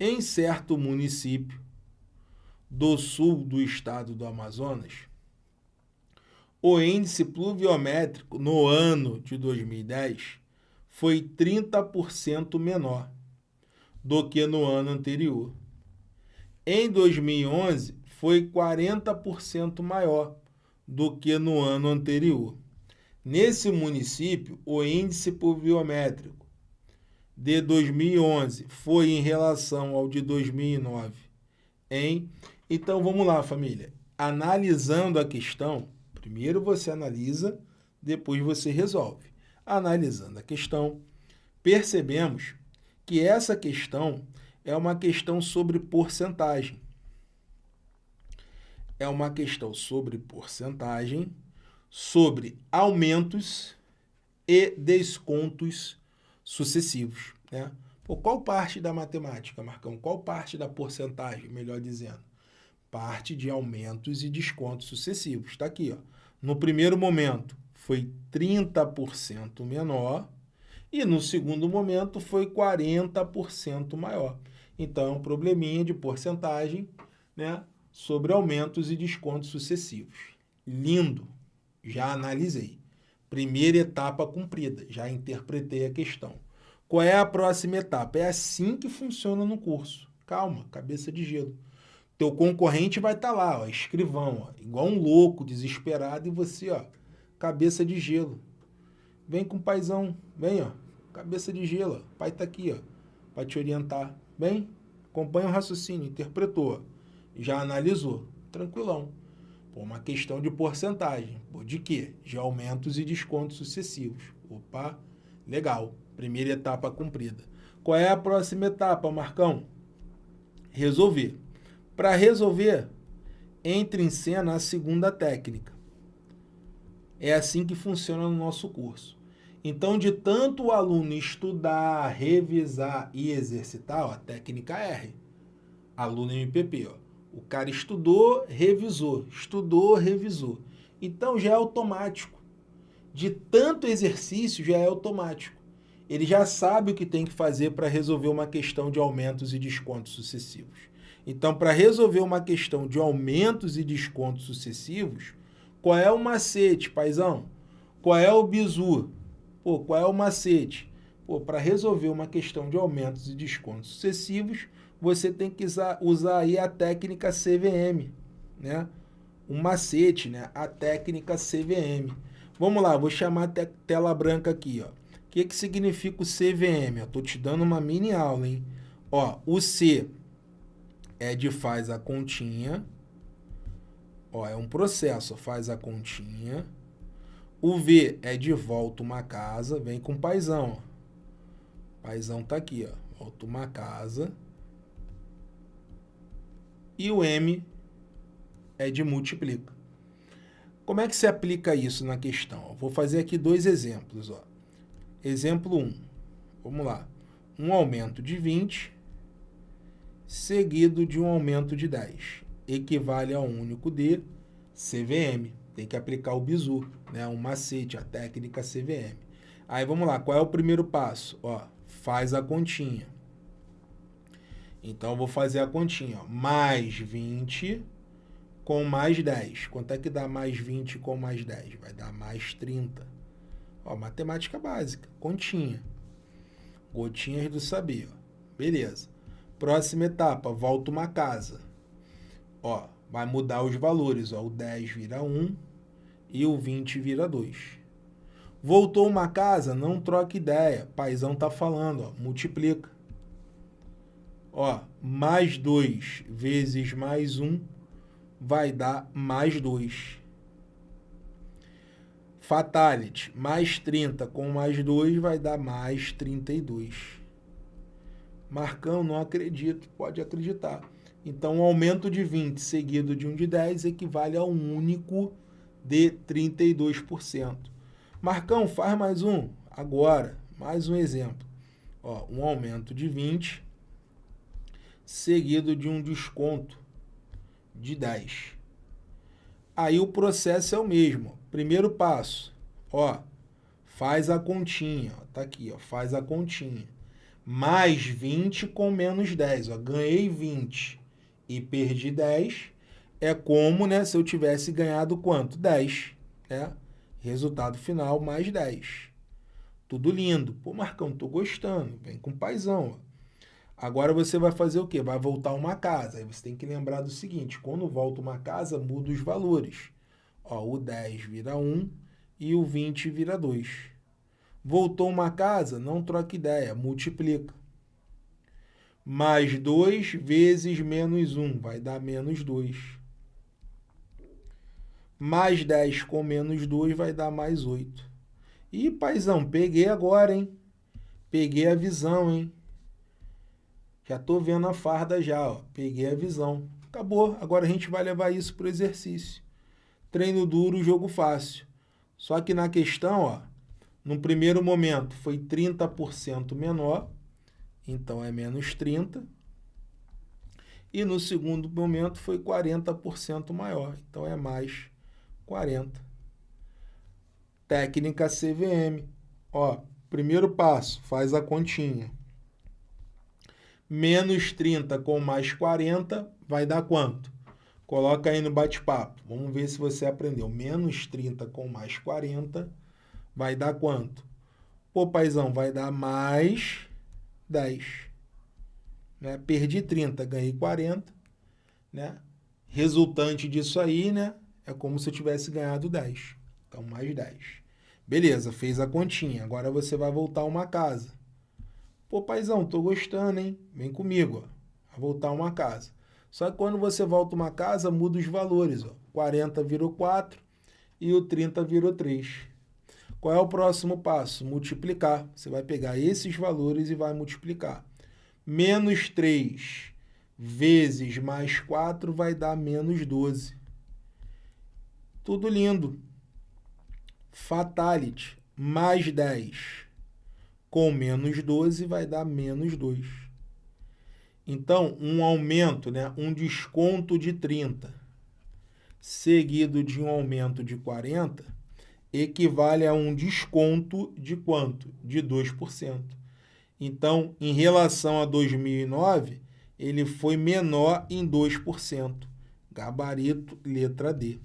em certo município do sul do estado do Amazonas, o índice pluviométrico no ano de 2010 foi 30% menor do que no ano anterior. Em 2011, foi 40% maior do que no ano anterior. Nesse município, o índice pluviométrico de 2011 foi em relação ao de 2009 em... Então, vamos lá, família. Analisando a questão, primeiro você analisa, depois você resolve. Analisando a questão, percebemos que essa questão é uma questão sobre porcentagem. É uma questão sobre porcentagem, sobre aumentos e descontos sucessivos. Né? Por qual parte da matemática, Marcão? Qual parte da porcentagem, melhor dizendo? Parte de aumentos e descontos sucessivos. Está aqui. Ó. No primeiro momento, foi 30% menor, e no segundo momento foi 40% maior. Então, é um probleminha de porcentagem né, sobre aumentos e descontos sucessivos. Lindo, já analisei. Primeira etapa cumprida, já interpretei a questão. Qual é a próxima etapa? É assim que funciona no curso. Calma, cabeça de gelo. Teu concorrente vai estar tá lá, ó, escrivão, ó, igual um louco, desesperado, e você, ó, cabeça de gelo. Vem com o paizão, vem, ó, cabeça de gelo. O pai tá aqui, ó, para te orientar. Vem, acompanha o raciocínio, interpretou, já analisou, tranquilão. Pô, uma questão de porcentagem. Pô, de quê? De aumentos e descontos sucessivos. Opa, legal. Primeira etapa cumprida. Qual é a próxima etapa, Marcão? Resolver. Para resolver, entre em cena a segunda técnica. É assim que funciona no nosso curso. Então, de tanto o aluno estudar, revisar e exercitar, ó, técnica R, aluno MPP, ó, o cara estudou, revisou, estudou, revisou. Então, já é automático. De tanto exercício, já é automático. Ele já sabe o que tem que fazer para resolver uma questão de aumentos e descontos sucessivos. Então, para resolver uma questão de aumentos e descontos sucessivos, qual é o macete, paizão? Qual é o bizu? Pô, qual é o macete? Pô, para resolver uma questão de aumentos e descontos sucessivos, você tem que usar, usar aí a técnica CVM, né? Um macete, né? A técnica CVM. Vamos lá, vou chamar te tela branca aqui, ó. O que, que significa o CVM? Estou te dando uma mini aula, hein? Ó, o C é de faz a continha. Ó, é um processo, faz a continha. O V é de volta uma casa, vem com paizão. Ó. Paizão tá aqui, ó. Volta uma casa. E o M é de multiplica. Como é que se aplica isso na questão? vou fazer aqui dois exemplos. Ó. Exemplo 1. Vamos lá. Um aumento de 20 seguido de um aumento de 10. Equivale a um único de CVM tem que aplicar o bizu, né? um macete, a técnica CVM. Aí vamos lá, qual é o primeiro passo? Ó, faz a continha. Então, eu vou fazer a continha. Ó. Mais 20 com mais 10. Quanto é que dá mais 20 com mais 10? Vai dar mais 30. Ó, matemática básica, continha. Gotinhas do saber. Ó. Beleza. Próxima etapa, volta uma casa. Ó, vai mudar os valores. Ó. O 10 vira 1, e o 20 vira 2. Voltou uma casa, não troca ideia. Paizão tá falando, ó, multiplica. Ó, mais 2 vezes mais 1 vai dar mais 2. Fatality, mais 30 com mais 2 vai dar mais 32. Marcão, não acredito. Pode acreditar. Então, um aumento de 20 seguido de um de 10 equivale a um único de 32%. Marcão, faz mais um. Agora, mais um exemplo. Ó, um aumento de 20, seguido de um desconto de 10. Aí o processo é o mesmo. Primeiro passo, ó, faz a continha. Ó, tá aqui, ó, faz a continha. mais 20 com menos 10. Ó, ganhei 20 e perdi 10. É como né, se eu tivesse ganhado quanto? 10. Né? Resultado final, mais 10. Tudo lindo. Pô, Marcão, tô gostando. Vem com paizão. Agora você vai fazer o quê? Vai voltar uma casa. Aí você tem que lembrar do seguinte, quando volta uma casa, muda os valores. Ó, o 10 vira 1 e o 20 vira 2. Voltou uma casa? Não troca ideia, multiplica. Mais 2 vezes menos 1 vai dar menos 2. Mais 10 com menos 2 vai dar mais 8. Ih, paizão, peguei agora, hein? Peguei a visão, hein? Já tô vendo a farda já, ó. Peguei a visão. Acabou. Agora a gente vai levar isso para o exercício. Treino duro, jogo fácil. Só que na questão, ó, no primeiro momento foi 30% menor, então é menos 30. E no segundo momento foi 40% maior, então é mais 40. Técnica CVM. Ó, primeiro passo, faz a continha. Menos 30 com mais 40 vai dar quanto? Coloca aí no bate-papo. Vamos ver se você aprendeu. Menos 30 com mais 40 vai dar quanto? Pô, paizão, vai dar mais 10. Né? Perdi 30, ganhei 40. Né? Resultante disso aí, né? É como se eu tivesse ganhado 10. Então, mais 10. Beleza, fez a continha. Agora você vai voltar uma casa. Pô, paizão, tô gostando, hein? Vem comigo, ó. Vai voltar uma casa. Só que quando você volta uma casa, muda os valores, ó. 40 virou 4 e o 30 virou 3. Qual é o próximo passo? Multiplicar. Você vai pegar esses valores e vai multiplicar. Menos 3 vezes mais 4 vai dar menos 12. Tudo lindo. Fatality. Mais 10 com menos 12 vai dar menos 2. Então, um aumento, né, um desconto de 30, seguido de um aumento de 40, equivale a um desconto de quanto? De 2%. Então, em relação a 2009, ele foi menor em 2%. Gabarito, letra D.